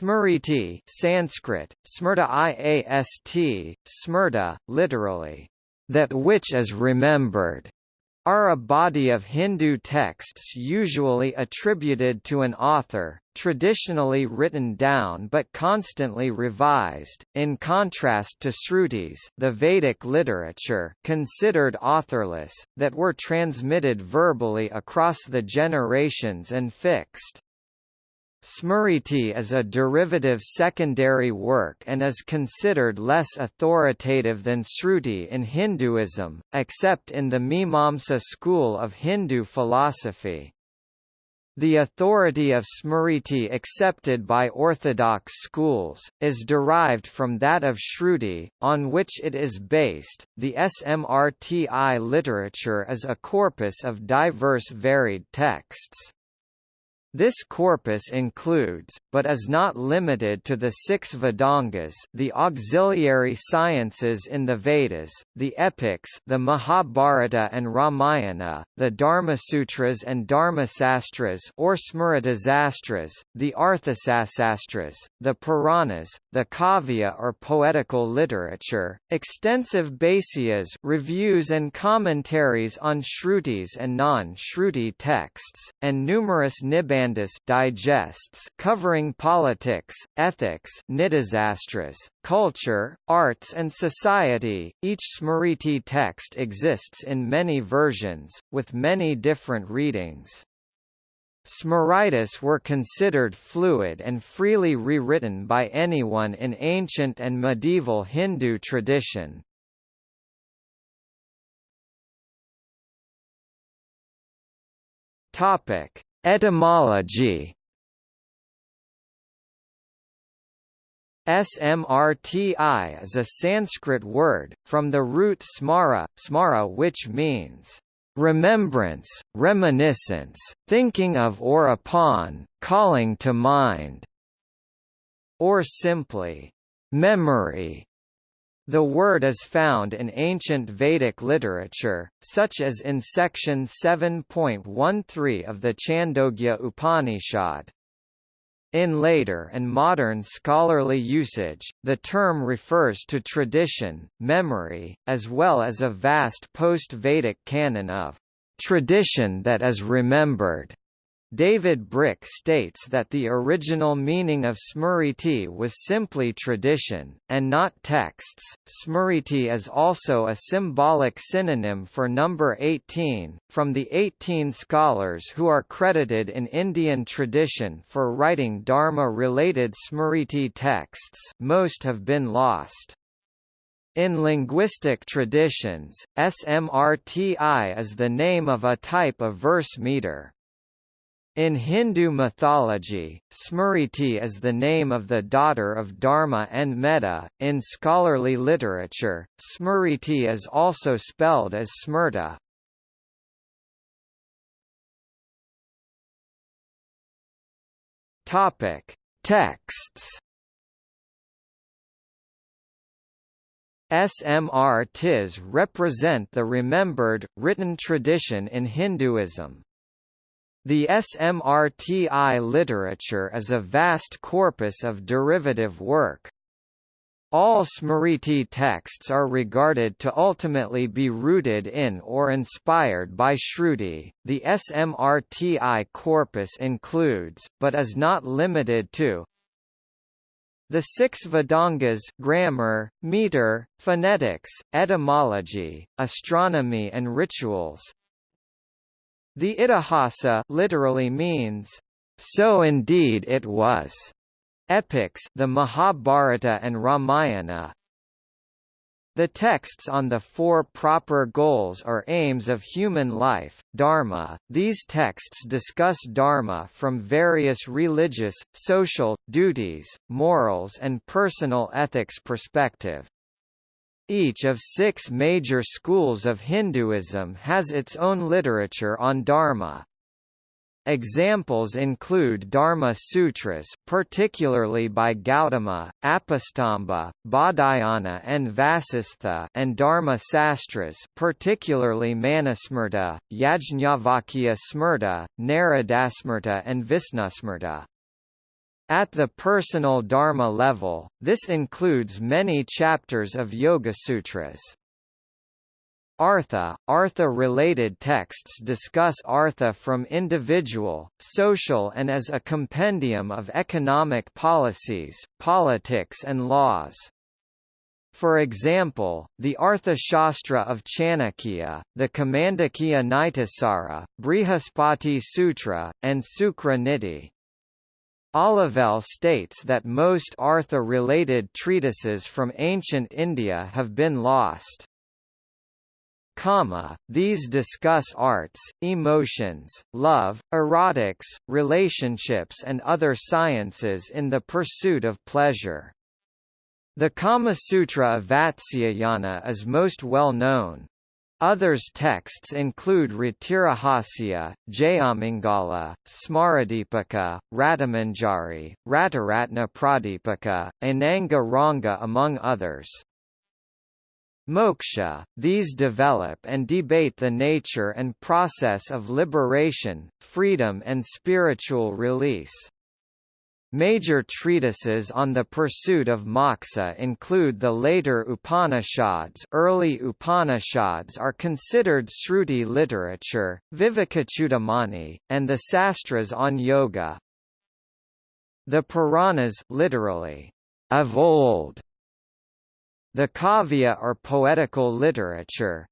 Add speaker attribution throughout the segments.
Speaker 1: Smriti Sanskrit, Smrta iast, Smrta, literally, that which is remembered, are a body of Hindu texts usually attributed to an author, traditionally written down but constantly revised, in contrast to Srutis the Vedic literature considered authorless, that were transmitted verbally across the generations and fixed. Smriti is a derivative secondary work and is considered less authoritative than Sruti in Hinduism, except in the Mimamsa school of Hindu philosophy. The authority of Smriti accepted by orthodox schools, is derived from that of Shruti, on which it is based. The Smrti literature is a corpus of diverse varied texts. This corpus includes, but is not limited to the six Vedangas the auxiliary sciences in the Vedas, the epics the Mahabharata and Ramayana, the Dharmasutras and Dharmasastras or Smritasastras, the Arthasastras, the Puranas, the Kavya or poetical literature, extensive Bhāsyas reviews and commentaries on Shrutis and non-Shruti texts, and numerous Nibandhas digests covering politics, ethics nitisastras, culture, arts and society. Each Smriti text exists in many versions, with many different readings. Smritis were considered fluid and freely rewritten by anyone in ancient and medieval Hindu tradition. Topic: Etymology Smrti is a Sanskrit word, from the root smara, smara which means remembrance, reminiscence, thinking of or upon, calling to mind, or simply memory. The word is found in ancient Vedic literature, such as in section 7.13 of the Chandogya Upanishad. In later and modern scholarly usage, the term refers to tradition, memory, as well as a vast post-Vedic canon of tradition that is remembered. David Brick states that the original meaning of Smriti was simply tradition, and not texts. Smriti is also a symbolic synonym for number 18, from the 18 scholars who are credited in Indian tradition for writing Dharma-related Smriti texts most have been lost. In linguistic traditions, SMRTI is the name of a type of verse meter. In Hindu mythology, Smriti is the name of the daughter of Dharma and Medha. In scholarly literature, Smriti is also spelled as Smrta. Topic: Texts. SMRTIs represent the remembered, written tradition in Hinduism. The SMRTI literature is a vast corpus of derivative work. All Smriti texts are regarded to ultimately be rooted in or inspired by Shruti. The SMRTI corpus includes, but is not limited to, the six Vedangas grammar, meter, phonetics, etymology, astronomy and rituals, the Itihasa literally means, so indeed it was. Epics the Mahabharata and Ramayana the texts on the four proper goals or aims of human life, dharma. These texts discuss dharma from various religious, social, duties, morals and personal ethics perspective. Each of six major schools of Hinduism has its own literature on Dharma. Examples include Dharma Sutras particularly by Gautama, Apastamba, Baudhayana and Vasistha and Dharma Sastras particularly Manusmrta, Yajñavalkya Smrta, Naradasmrta and Visnusmrta. At the personal dharma level, this includes many chapters of Yoga Sutras. Artha, Artha-related texts discuss Artha from individual, social and as a compendium of economic policies, politics and laws. For example, the Artha Shastra of Chanakya, the Kamandakya Nitisara, Brihaspati Sutra, and Sukra Niti. Olivelle states that most Artha-related treatises from ancient India have been lost. Kama, these discuss arts, emotions, love, erotics, relationships and other sciences in the pursuit of pleasure. The Kama Sutra of Vatsyayana is most well known. Others texts include Ratirahasya, Jayamangala, Smaradipika, Ratimanjari, Ratiratna Pradipika, Ananga Ranga among others. Moksha, these develop and debate the nature and process of liberation, freedom and spiritual release. Major treatises on the pursuit of moksha include the later Upanishads. Early Upanishads are considered Shruti literature, Vivekachudamani, and the Sastras on yoga. The Puranas literally, of old, the Kavya or poetical literature,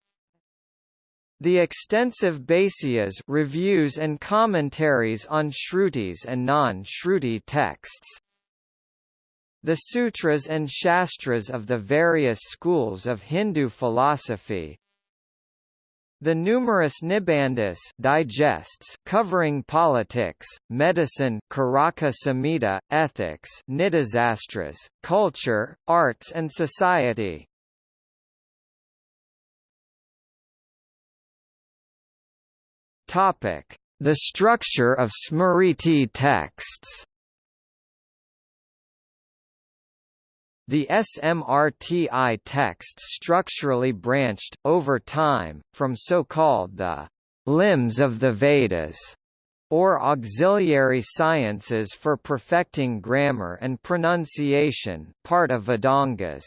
Speaker 1: the extensive Bhāsyas reviews and commentaries on Shrutis and non-Shruti texts. The sutras and shastras of the various schools of Hindu philosophy. The numerous Nibandhas digests covering politics, medicine, Karaka Samhita, ethics, Nitisastras, culture, arts and society. Topic: The structure of Smriti texts. The SMRTI text structurally branched, over time, from so-called the limbs of the Vedas, or auxiliary sciences for perfecting grammar and pronunciation part of Vedangas.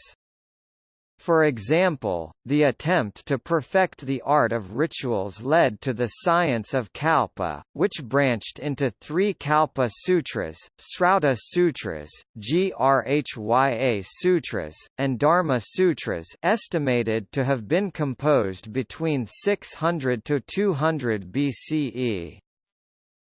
Speaker 1: For example, the attempt to perfect the art of rituals led to the science of Kalpa, which branched into three Kalpa Sutras, Srauta Sutras, Grhya Sutras, and Dharma Sutras estimated to have been composed between 600 to 200 BCE.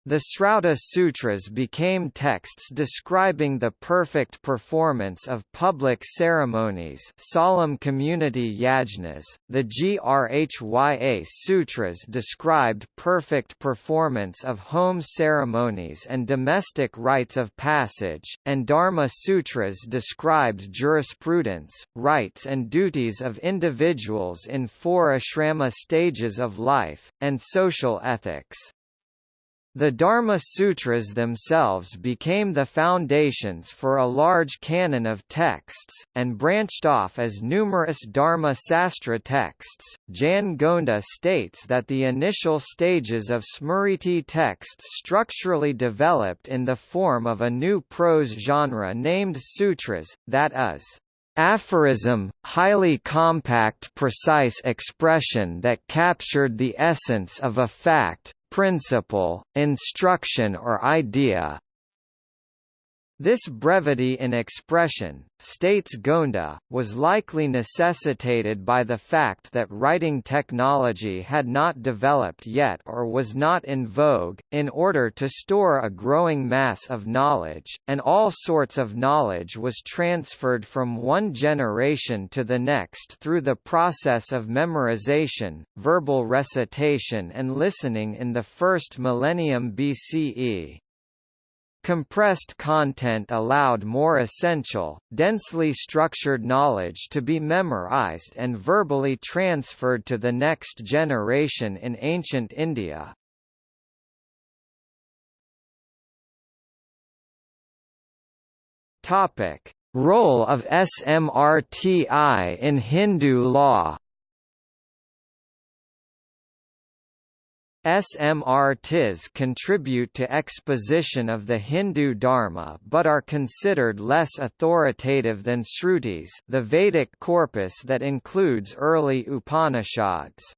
Speaker 1: The Srauta Sutras became texts describing the perfect performance of public ceremonies solemn community yajnas. The Grhya Sutras described perfect performance of home ceremonies and domestic rites of passage, and Dharma Sutras described jurisprudence, rights and duties of individuals in four ashrama stages of life, and social ethics. The Dharma Sutras themselves became the foundations for a large canon of texts, and branched off as numerous Dharma Sastra texts. Jan Gonda states that the initial stages of Smriti texts structurally developed in the form of a new prose genre named sutras, that is, aphorism, highly compact precise expression that captured the essence of a fact, principle, instruction or idea, this brevity in expression, states Gonda, was likely necessitated by the fact that writing technology had not developed yet or was not in vogue, in order to store a growing mass of knowledge, and all sorts of knowledge was transferred from one generation to the next through the process of memorization, verbal recitation and listening in the first millennium BCE. Compressed content allowed more essential, densely structured knowledge to be memorized and verbally transferred to the next generation in ancient India. Topic: Role of SMRTI in Hindu law Smrtis contribute to exposition of the Hindu Dharma but are considered less authoritative than Shrutis the Vedic corpus that includes early Upanishads.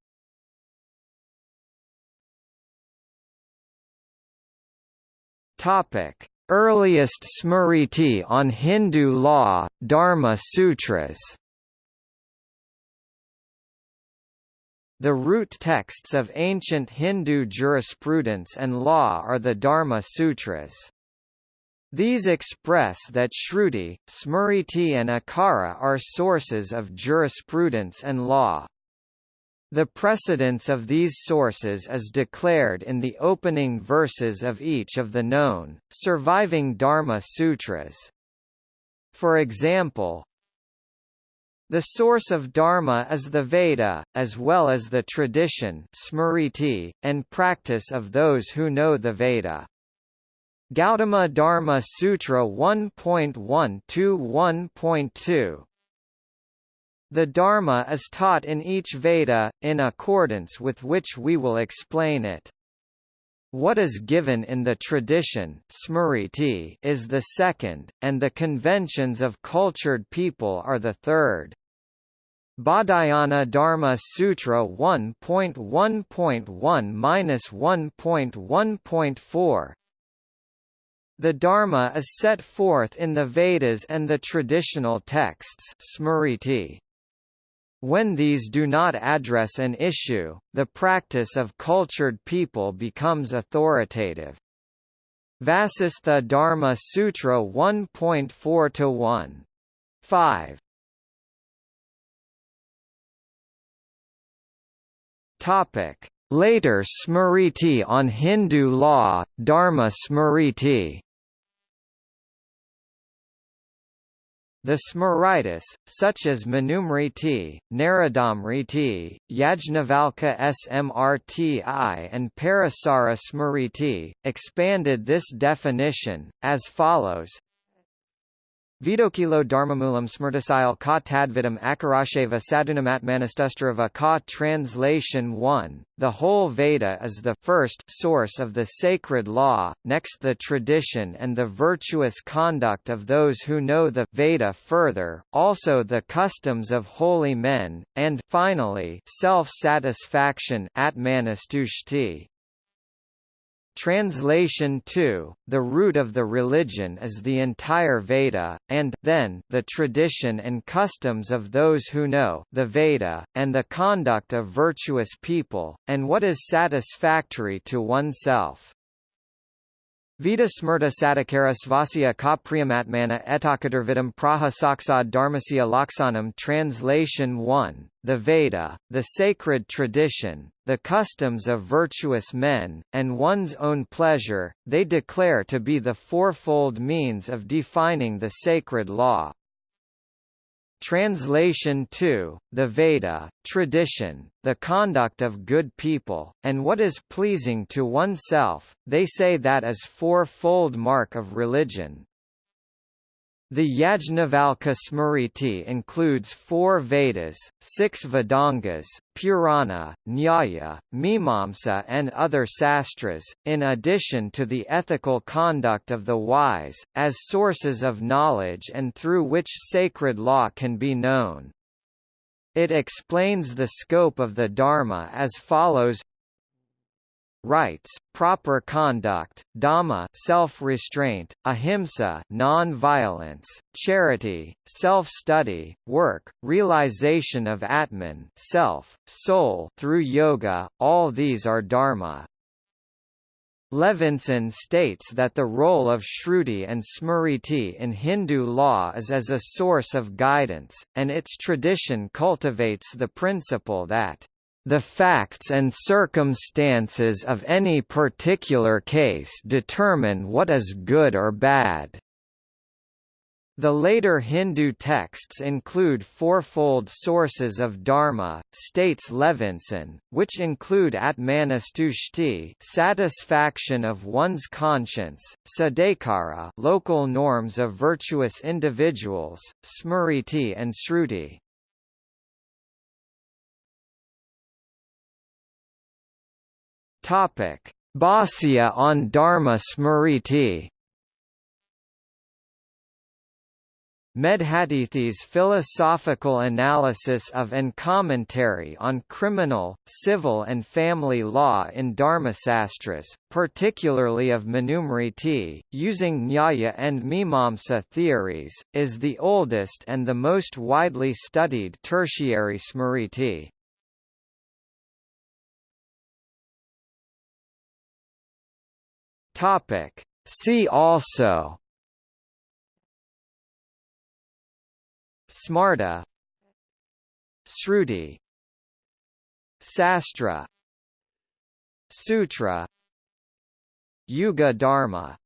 Speaker 1: Earliest Smriti on Hindu law, Dharma Sutras The root texts of ancient Hindu jurisprudence and law are the Dharma Sutras. These express that Shruti, Smriti and Akara are sources of jurisprudence and law. The precedence of these sources is declared in the opening verses of each of the known, surviving Dharma Sutras. For example, the source of dharma is the Veda, as well as the tradition smriti, and practice of those who know the Veda. Gautama Dharma Sutra 1.1 to 1.2 The Dharma is taught in each Veda, in accordance with which we will explain it. What is given in the tradition smriti is the second, and the conventions of cultured people are the third. Baudhayana Dharma Sutra 1.1.1-1.1.4 The Dharma is set forth in the Vedas and the traditional texts smriti. When these do not address an issue, the practice of cultured people becomes authoritative. Vasistha Dharma Sutra 1.4 1. 5. Topic: Later Smriti on Hindu law, Dharma Smriti The Smritis, such as Manusmriti, Naradasmriti, Yajnavalkya Smrti and Parasara Smriti, expanded this definition, as follows Vidokilo Dharmamulam Smrtisile ka tadvidam akarasheva sadunamatmanastustarava ka Translation 1, the whole Veda is the first source of the sacred law, next the tradition and the virtuous conduct of those who know the Veda further, also the customs of holy men, and finally self-satisfaction atmanastushti. Translation 2, the root of the religion is the entire Veda, and then the tradition and customs of those who know the Veda, and the conduct of virtuous people, and what is satisfactory to oneself. Vita smrta sadakara svasya ka priyamatmana etakadarvidam praha saksad dharmasya laksanam Translation 1, the Veda, the sacred tradition, the customs of virtuous men, and one's own pleasure, they declare to be the fourfold means of defining the sacred law. Translation 2, the Veda, tradition, the conduct of good people, and what is pleasing to oneself, they say that is four-fold mark of religion. The Yajnavalkya Smriti includes four Vedas, six Vedangas, Purana, Nyaya, Mimamsa and other sastras, in addition to the ethical conduct of the wise, as sources of knowledge and through which sacred law can be known. It explains the scope of the Dharma as follows rights, proper conduct, dhamma self-restraint, ahimsa non-violence, charity, self-study, work, realization of atman self, soul through yoga, all these are dharma. Levinson states that the role of Shruti and Smriti in Hindu law is as a source of guidance, and its tradition cultivates the principle that the facts and circumstances of any particular case determine what is good or bad. The later Hindu texts include fourfold sources of dharma, states Levinson, which include atmanastushti satisfaction of one's conscience, sadekara, local norms of virtuous individuals, smriti and shruti. Topic: Bhāsya on Dharma Smriti Medhatithi's philosophical analysis of and commentary on criminal, civil and family law in Dharmasastras, particularly of Manusmriti, using Nyaya and Mimamsa theories, is the oldest and the most widely studied tertiary Smriti. See also. Smarta. Sruti. Sastra. Sutra. Yuga Dharma